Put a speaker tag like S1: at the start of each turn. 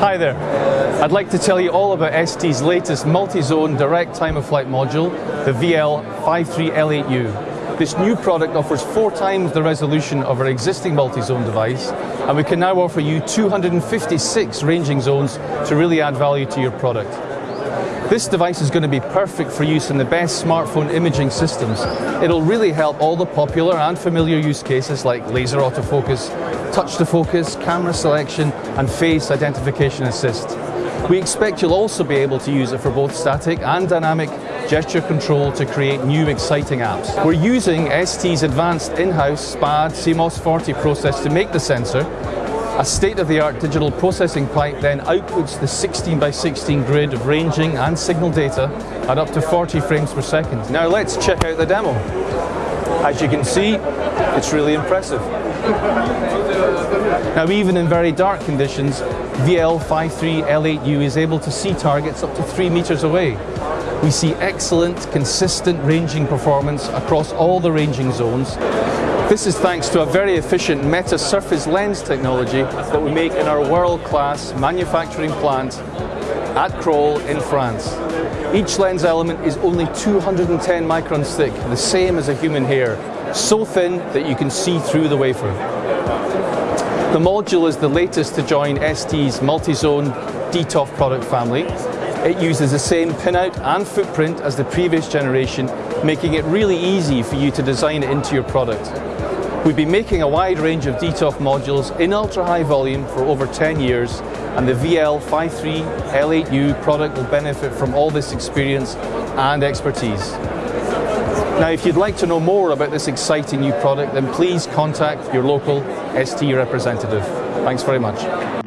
S1: Hi there. I'd like to tell you all about ST's latest multi-zone direct time-of-flight module, the VL53L8U. This new product offers four times the resolution of our existing multi-zone device, and we can now offer you 256 ranging zones to really add value to your product. This device is going to be perfect for use in the best smartphone imaging systems. It'll really help all the popular and familiar use cases like laser autofocus, touch to focus, camera selection and face identification assist. We expect you'll also be able to use it for both static and dynamic gesture control to create new exciting apps. We're using ST's advanced in-house SPAD CMOS 40 process to make the sensor a state-of-the-art digital processing pipe then outputs the 16 by 16 grid of ranging and signal data at up to 40 frames per second. Now let's check out the demo. As you can see, it's really impressive. Now even in very dark conditions, VL53L8U is able to see targets up to 3 meters away. We see excellent, consistent ranging performance across all the ranging zones this is thanks to a very efficient meta-surface lens technology that we make in our world-class manufacturing plant at Crolles in France. Each lens element is only 210 microns thick, the same as a human hair, so thin that you can see through the wafer. The module is the latest to join ST's multi-zone DTOF product family. It uses the same pinout and footprint as the previous generation, making it really easy for you to design it into your product. We've been making a wide range of DTOF modules in ultra-high volume for over 10 years and the VL53L8U product will benefit from all this experience and expertise. Now if you'd like to know more about this exciting new product then please contact your local ST representative. Thanks very much.